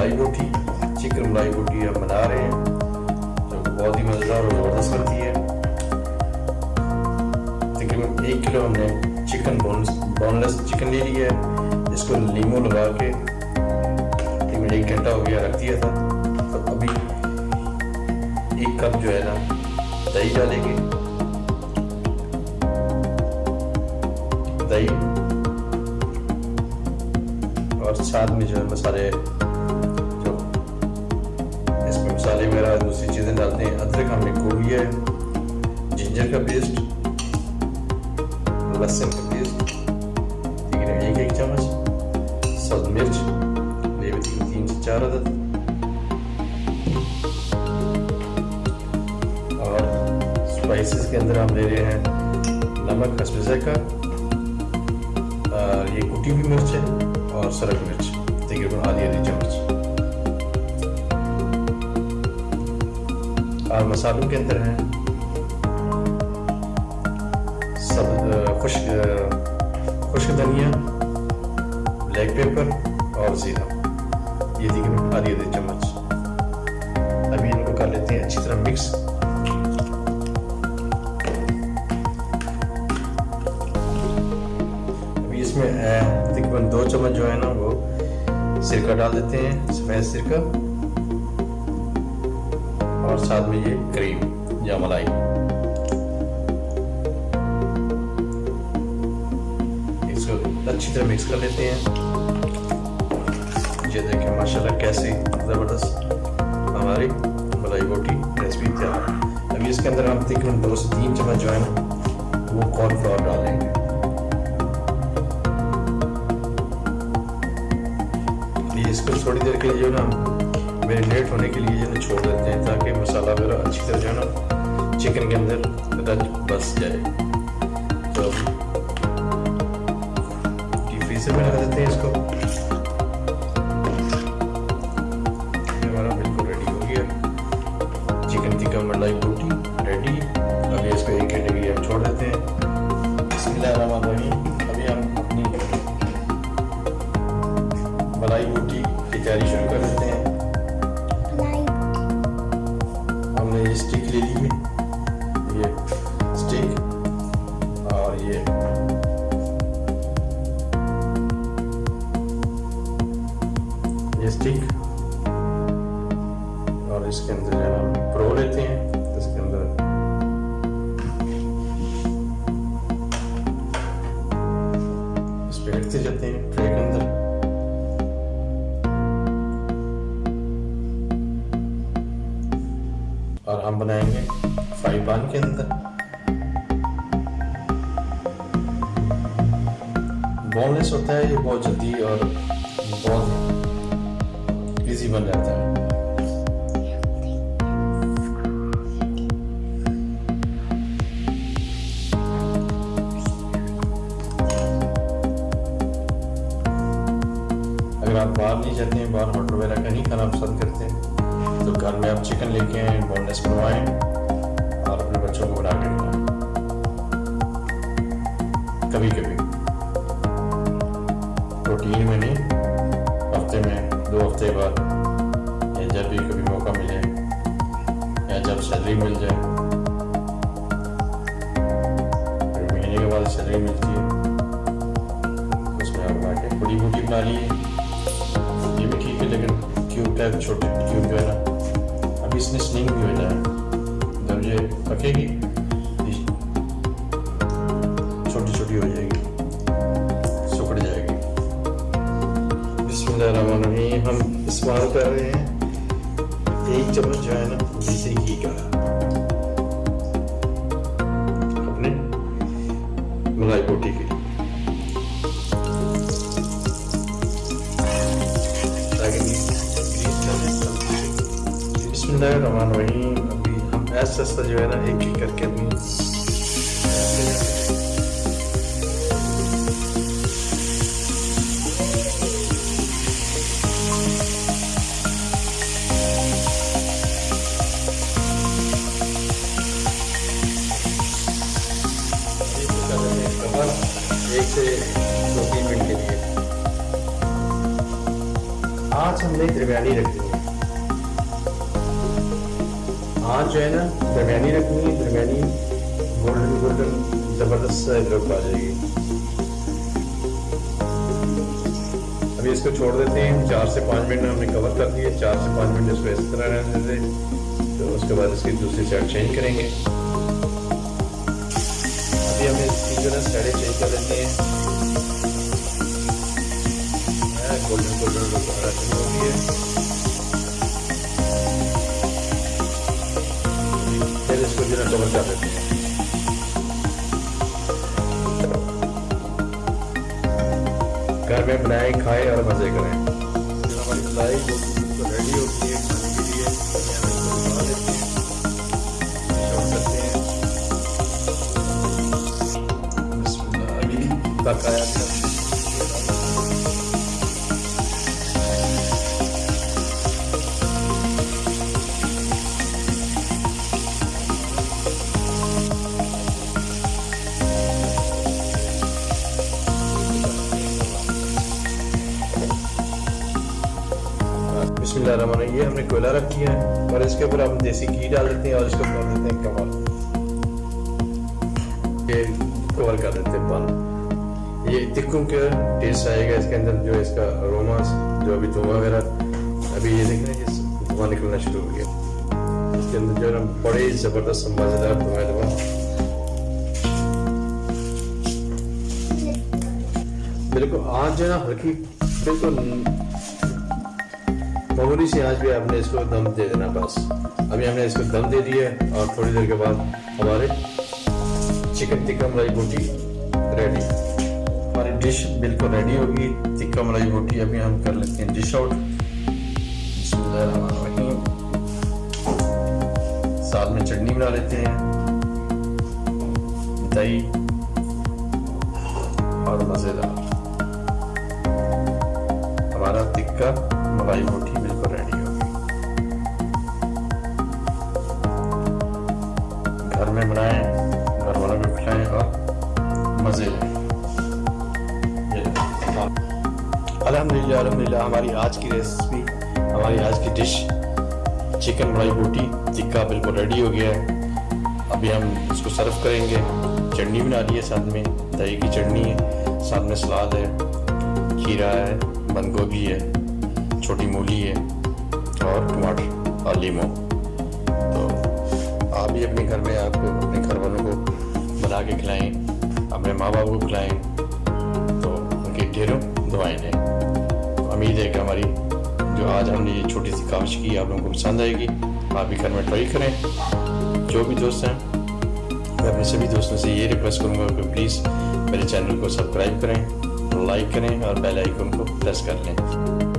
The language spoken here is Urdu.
ملائی بوٹی چکن ملائی بوٹی ہم بنا رہے ہیں جو کہ بہت ہی مزیدار اور زبردست کرتی ہے تقریباً ایک کلو ہم نے چکن بون لیس چکن لے لیا ہے جس کو لیمو لگا کے تقریباً ایک گھنٹہ ہو گیا رکھ دیا تھا تو ابھی ایک کپ جو ہے نا دہی ڈالیں گے دہی اور ساتھ میں جو ہے مسالے وغیرہ دوسری چیزیں ڈالتے ہیں، ادرک ہم نے گوبھی ہے۔ جنجر کا پیسٹ، لہسن کا پیسٹ ٹھیک ہے ایک ایک چمچ؟ سبز مرچ لے ہوئی تین سے چار عدد۔ اور اسپائسیز کے اندر ہم لے رہے ہیں نمک خسبزے کا یہ کٹی ہوئی مرچ ہے اور سرک مرچ، تقریباً آدھی آدھی چمچ۔ مسالوں کے اندر ہیں۔ سب خشک خشک دھنیا بلیک پیپر اور زیرہ۔ یہ تقریباً آدھی آدھی چمچ۔ ابھی ان کو کر لیتے ہیں اچھی طرح مکس ابھی اس میں تقریباً دو چمچ جو ہے نا وہ سرکہ ڈال دیتے ہیں، سفید سرکہ۔ اور ساتھ میں یہ کریم یا ملائی۔ اس کو اچھی طرح مکس کر لیتے ہیں۔ یہ دیکھیں، ماشاءاللہ کیسی زبردست ہماری ملائی بوٹی ریسپی تیار ابھی اس کے اندر ہم تقریباً دو سے تین چمچ جو ہے نا، وہ کارن فلاور ڈالیں گے۔ اس کو تھوڑی دیر کے لیے جو نا میرینیٹ ہونے کے لیے جو ہے چھوڑ دیتے ہیں تاکہ مسالہ وغیرہ اچھی طرح جو ہے نا چکن کے اندر رچ بس جائے۔ تو ٹی فریزر سے بنا دیتے ہیں اس کو۔ نے یہ بنائیں گے فرائی پان کے اندر۔ بون لیس ہوتا ہے، یہ بہت جلدی اور بہت ایزی بن جاتا ہے۔ اگر آپ باہر نہیں جاتے ہیں، باہر ہوٹل وغیرہ کا نہیں کھانا پسند کرتے ہیں تو گھر میں آپ چکن لے کے آئیں بون لیس بنوائیں اور اپنے بچوں کو بنا کے کھلائیں۔ کبھی کبھی۔ روٹین میں نہیں، ہفتے میں دو ہفتے بعد یا جب بھی کبھی موقع ملے یا جب سیلری مل جائے۔ پھر مہینے کے بعد سیلری ملتی ہے۔ اس میں آپ بنا کے بڑی بوٹی بنا لیے یہ بھی ٹھیک ہے، لیکن کیوب ٹائپ چھوٹے، کیوب جو ہے نا ابھی اس بھی ہو جائے جب یہ پکے گی چھوٹی چھوٹی ہو جائے گی سکڑ جائے گی بسم اللہ الرحمن الرحیم ہم استعمال کر رہے ہیں ایک چمچ جو ہے نا دیسی گھی کا اپنے ملائی بوٹی کے بسم اللہ الرحمن الرحیم ابھی ہم ایسا ایسا جو ہے نا ایک ایک کر کے ابھی ایک سے دو تین منٹ کے لیے آج ہم نے تریویانی رکھ دی آج جو ہے نا، درمیانی رکھنی ہے، درمیانی گولڈن گولڈن زبردست لک آ جائے گی ابھی اس کو چھوڑ دیتے ہیں، چار سے پانچ منٹ ہم نے کور کر دیا، چار سے پانچ منٹ اس کو اس طرح رہنے دیتے تو اس کے بعد اس کی دوسری سائڈ چینج کریں گے۔ ابھی ہم اس کی جو ہے سائڈیں چینج کر لیتے ہیں گولڈن گولڈن رکھنی ہوتی ہے پھر ہے۔ کور کر گھر میں بنائیں کھائیں اور مزے کریں۔ ہماری فلائی ریڈی ہوتی ہے کھانے کے لیے پکایا بسم اللہ الرحمن الرحیم یہ ہم نے کوئلہ رکھ دیا ہے اور اس کے اوپر ہم دیسی گھی ڈال دیتے ہیں اور اس کو کر دیتے ہیں کمال یہ کور کر دیتے ہیں پان یہ تکوں کا ٹیسٹ آئے گا اس کے اندر جو اس کا اروما جو ابھی دھواں وغیرہ۔ ابھی یہ دیکھ رہے ہیں کہ دھواں نکلنا شروع ہو گیا۔ اس کے اندر جو ہے نا، بڑے زبردست مزیدار دھواں دھواں بالکل آج جو ہے نا، ہلکی، بالکل معمولی سی، آج بھی آپ نے اس کو دم دے دینا، بس۔ ابھی ہم نے اس کو دم دے دیا ہے اور تھوڑی دیر کے بعد ہمارے چکن ٹکا ملائی بوٹی ریڈی۔ ہماری ڈش بالکل ریڈی ہوگی ٹکا ملائی بوٹی ابھی ہم کر لیتے ہیں ڈش آؤٹ۔ بسم اللہ الرحمن الرحیم۔ ساتھ میں چٹنی بنا لیتے ہیں دہی اور مزیدار۔ ہمارا تکا ملائی بوٹی بالکل ریڈی ہوگی گھر میں بنائیں، گھر والوں کو کھلائیں اور مزے لیں۔ الحمد للہ ہماری آج کی ریسپی ہماری آج کی ڈش چکن ملائی بوٹی ٹکا بالکل ریڈی ہو گیا ہے۔ ابھی ہم اس کو سرو کریں گے۔ چٹنی بنا لی ہے ساتھ میں، دہی کی چٹنی ہے۔ ساتھ میں سلاد ہے، کھیرا ہے، بند گوبھی ہے۔ چھوٹی مولی ہے اور ٹماٹر اور لیمو تو آپ بھی اپنے گھر میں آپ کو اپنے گھر والوں کو بنا کے کھلائیں اپنے ماں باپ کو کھلائیں تو ان کی ڈھیروں دعائیں دیں امید ہے کہ ہماری جو آج ہم نے یہ چھوٹی سی کاوش کی آپ لوگوں کو پسند آئے گی آپ بھی گھر میں ٹرائی کریں جو بھی دوست ہیں میں اپنے سبھی دوستوں سے یہ ریکویسٹ کروں گا کہ پلیز میرے چینل کو سبسکرائب کریں لائک کریں اور بیل آئیکن کو پریس کر لیں